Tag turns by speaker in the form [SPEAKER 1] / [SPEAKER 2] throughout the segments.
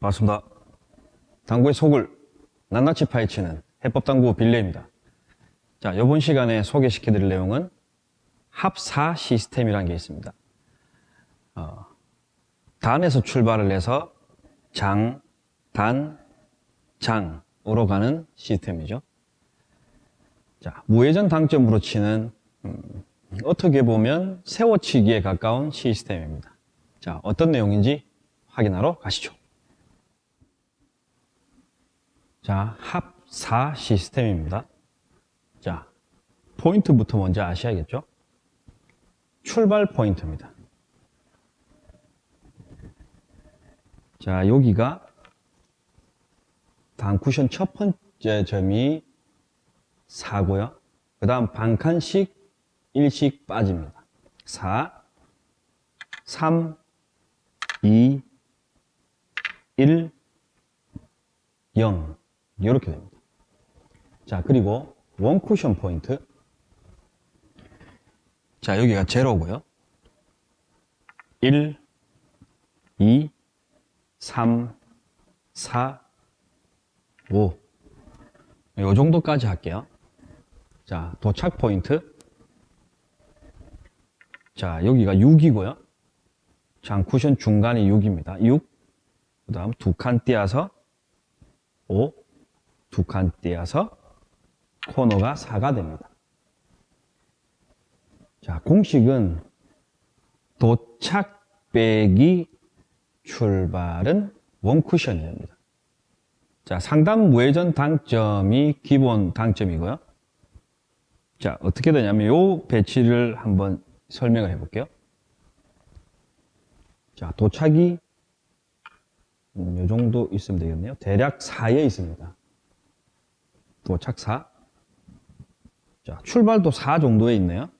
[SPEAKER 1] 반갑습니다. 당구의 속을 낱낱이 파헤치는 해법당구 빌레입니다. 자, 이번 시간에 소개시켜 드릴 내용은 합사 시스템이라는 게 있습니다. 어, 단에서 출발을 해서 장, 단, 장으로 가는 시스템이죠. 자, 무회전 당점으로 치는 음, 어떻게 보면 세워치기에 가까운 시스템입니다. 자, 어떤 내용인지 확인하러 가시죠. 자, 합4 시스템입니다. 자, 포인트부터 먼저 아셔야겠죠? 출발 포인트입니다. 자, 여기가 단쿠션 첫 번째 점이 4고요. 그 다음 반칸씩 1씩 빠집니다. 4, 3, 2, 1, 0 이렇게 됩니다. 자 그리고 원 쿠션 포인트 자 여기가 제로고요. 1, 2, 3, 4, 5. 요 정도까지 할게요. 자, 도착 포인트. 자, 여기가 6이고요. 장 쿠션 중간이 6입니다. 6. 그 다음 두 칸 띄어서 5. 두 칸 띄어서 코너가 4가 됩니다. 자, 공식은 도착 빼기 출발은 원쿠션이 됩니다. 자, 상단 무회전 당점이 기본 당점이고요. 자, 어떻게 되냐면 요 배치를 한번 설명을 해 볼게요. 자, 도착이 음, 요 정도 있으면 되겠네요. 대략 4에 있습니다. 도착 4. 자, 출발도 4 정도에 있네요.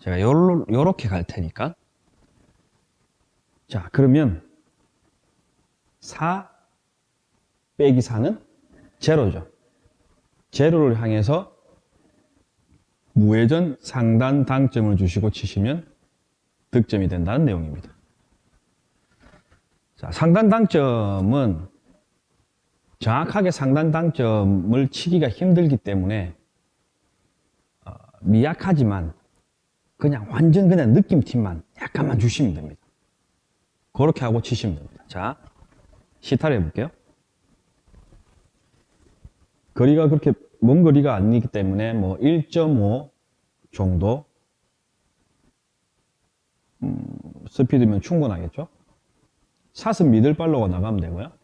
[SPEAKER 1] 제가 요로, 요렇게 갈 테니까. 자, 그러면 4 빼기 4는 제로죠. 제로를 향해서 무회전 상단 당점을 주시고 치시면 득점이 된다는 내용입니다. 자, 상단 당점은 정확하게 상단 당점을 치기가 힘들기 때문에 어, 미약하지만 그냥 완전 그냥 느낌팀만 약간만 주시면 됩니다. 그렇게 하고 치시면 됩니다. 자, 시타를 해볼게요. 거리가 그렇게 먼 거리가 아니기 때문에 뭐 1.5 정도 음, 스피드면 충분하겠죠? 사슴 미들발로가 나가면 되고요.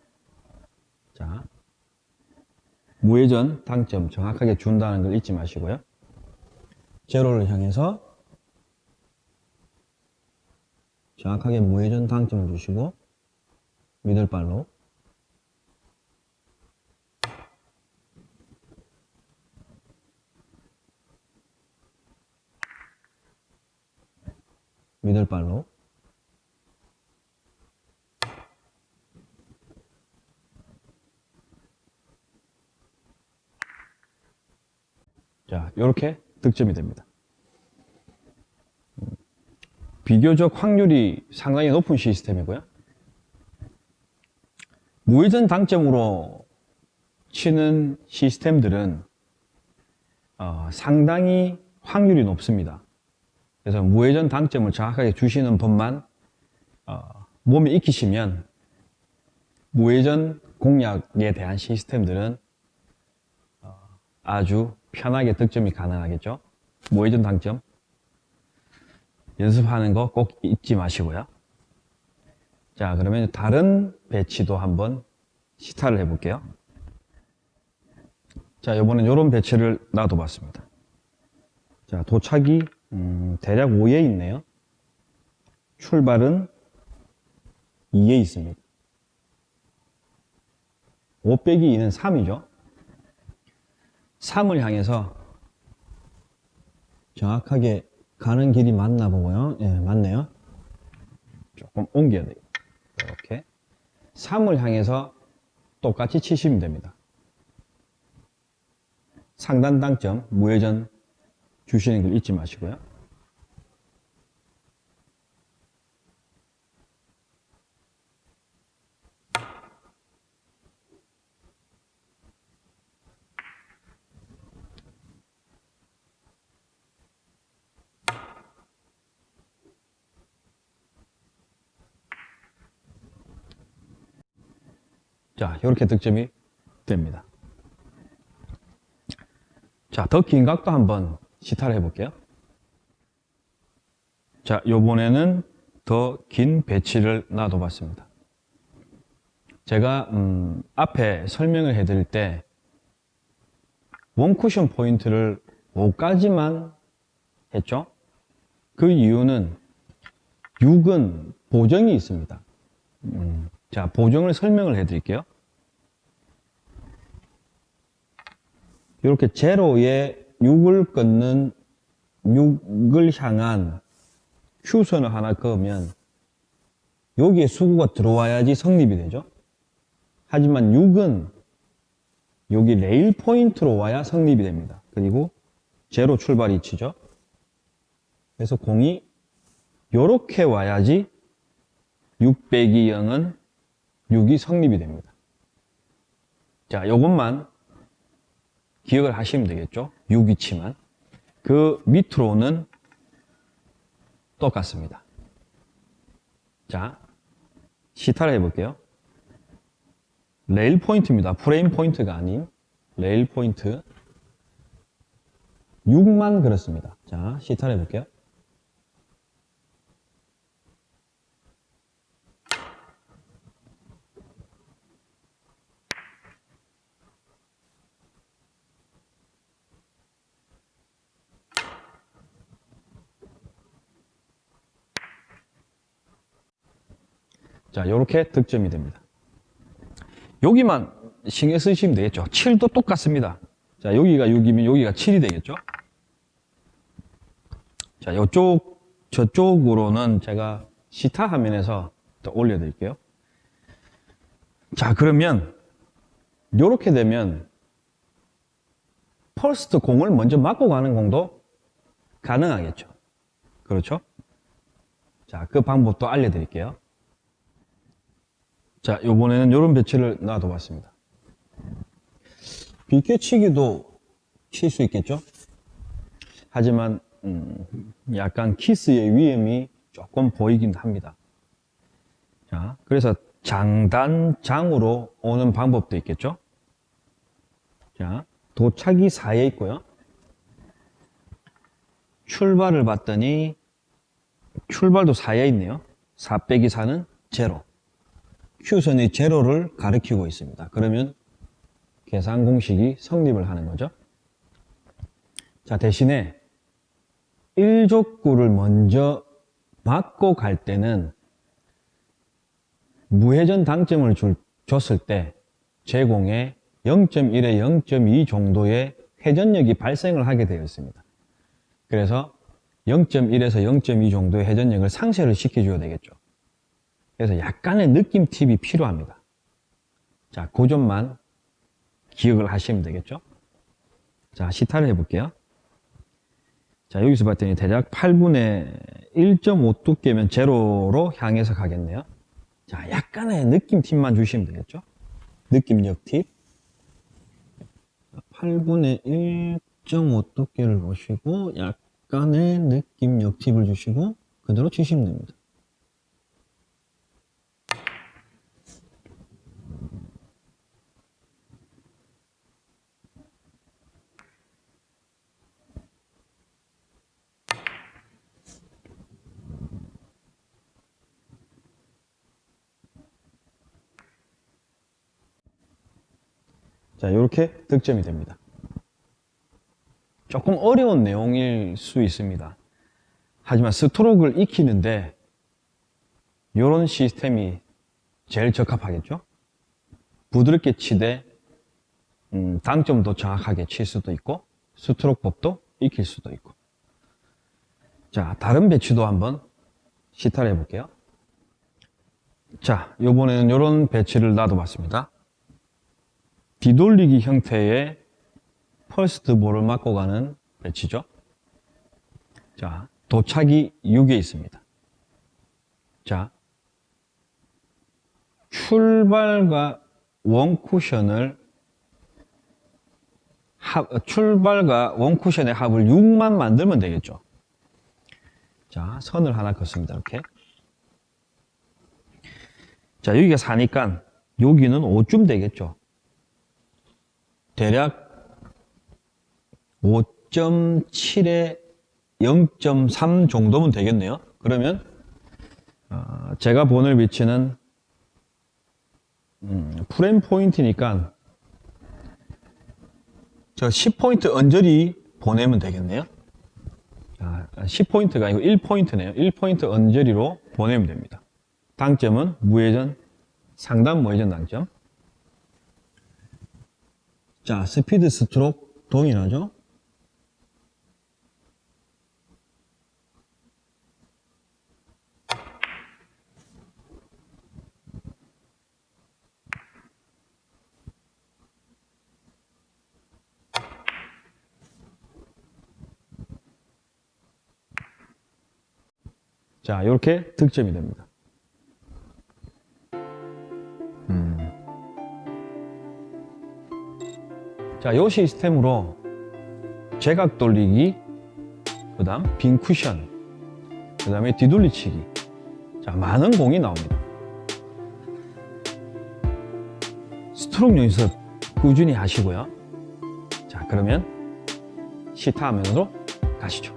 [SPEAKER 1] 자, 무회전 당점 정확하게 준다는 걸 잊지 마시고요. 제로를 향해서 정확하게 무회전 당점을 주시고 미들발로 미들발로 자, 이렇게 득점이 됩니다. 비교적 확률이 상당히 높은 시스템이고요. 무회전 당점으로 치는 시스템들은 어, 상당히 확률이 높습니다. 그래서 무회전 당점을 정확하게 주시는 법만 어, 몸에 익히시면 무회전 공략에 대한 시스템들은 어, 아주 편하게 득점이 가능하겠죠. 무회전 당점 연습하는 거 꼭 잊지 마시고요. 자 그러면 다른 배치도 한번 시타를 해볼게요. 자 이번엔 이런 배치를 놔둬봤습니다. 자 도착이 음, 대략 5에 있네요. 출발은 2에 있습니다. 5 빼기 2는 3이죠. 3을 향해서 정확하게 가는 길이 맞나 보고요. 예, 맞네요. 조금 옮겨야 돼요. 이렇게. 3을 향해서 똑같이 치시면 됩니다. 상단 당점, 무회전 주시는 걸 잊지 마시고요. 자, 이렇게 득점이 됩니다. 자, 더 긴 각도 한번 시타를 해볼게요. 자, 요번에는 더 긴 배치를 놔둬봤습니다. 제가 음, 앞에 설명을 해드릴 때 원쿠션 포인트를 5까지만 했죠. 그 이유는 6은 보정이 있습니다. 음, 자, 보정을 설명을 해드릴게요. 이렇게 제로에 6을 끊는 6을 향한 Q선을 하나 그으면 여기에 수구가 들어와야지 성립이 되죠. 하지만 6은 여기 레일 포인트로 와야 성립이 됩니다. 그리고 제로 출발 위치죠. 그래서 공이 이렇게 와야지 6 빼기 0은 6이 성립이 됩니다. 자, 요것만 기억을 하시면 되겠죠. 6 위치만. 그 밑으로는 똑같습니다. 자, 시타를 해볼게요. 레일 포인트입니다. 프레임 포인트가 아닌 레일 포인트. 6만 그렇습니다. 자, 시타를 해볼게요. 자, 이렇게 득점이 됩니다. 여기만 신경 쓰시면 되겠죠. 7도 똑같습니다. 자, 여기가 6이면 여기가 7이 되겠죠. 자, 이쪽, 저쪽으로는 제가 시타 화면에서 또 올려드릴게요. 자, 그러면 이렇게 되면 퍼스트 공을 먼저 맞고 가는 공도 가능하겠죠. 그렇죠? 자, 그 방법도 알려드릴게요. 자, 요번에는 이런 배치를 놔둬 봤습니다. 비껴치기도 칠 수 있겠죠? 하지만 음, 약간 키스의 위험이 조금 보이긴 합니다. 자, 그래서 장단장으로 오는 방법도 있겠죠? 자, 도착이 4에 있고요. 출발을 봤더니 출발도 4에 있네요. 4 빼기 4는 제로. Q선의 제로를 가리키고 있습니다. 그러면 계산 공식이 성립을 하는 거죠. 자, 대신에 1족구를 먼저 맞고 갈 때는 무회전 당점을 줄, 줬을 때 제공에 0.1에 0.2 정도의 회전력이 발생을 하게 되어 있습니다. 그래서 0.1에서 0.2 정도의 회전력을 상쇄를 시켜줘야 되겠죠. 그래서 약간의 느낌 팁이 필요합니다. 자, 그 점만 기억을 하시면 되겠죠? 자, 시타를 해볼게요. 자, 여기서 봤더니 대략 8분의 1.5 두께면 제로로 향해서 가겠네요. 자, 약간의 느낌 팁만 주시면 되겠죠? 느낌력 팁. 8분의 1.5 두께를 보시고 약간의 느낌력 팁을 주시고 그대로 치시면 됩니다. 자, 이렇게 득점이 됩니다. 조금 어려운 내용일 수 있습니다. 하지만 스트로크를 익히는데 이런 시스템이 제일 적합하겠죠? 부드럽게 치되 음, 당점도 정확하게 칠 수도 있고 스트로크 법도 익힐 수도 있고 자 다른 배치도 한번 시타를 해볼게요 자 이번에는 이런 배치를 놔둬봤습니다 뒤돌리기 형태의 퍼스트 볼을 맞고 가는 배치죠. 자, 도착이 6에 있습니다. 자, 출발과 원쿠션을 합, 출발과 원쿠션의 합을 6만 만들면 되겠죠. 자, 선을 하나 긋습니다. 이렇게. 자, 여기가 4니까 여기는 5쯤 되겠죠. 대략 5.7에 0.3 정도면 되겠네요. 그러면 어, 제가 보낼 위치는 음, 프레임 포인트니까 저 10포인트 언저리 보내면 되겠네요. 아, 10포인트가 아니고 1포인트네요. 1포인트 언저리로 보내면 됩니다. 당점은 무회전, 상단 무회전 당점. 자, 스피드 스트로크 동일하죠? 자, 이렇게 득점이 됩니다. 자, 이 시스템으로 제각 돌리기, 그 다음 빈 쿠션, 그 다음에 뒤돌리치기. 자, 많은 공이 나옵니다. 스트로크 연습 꾸준히 하시고요. 자, 그러면 시타 화면으로 가시죠.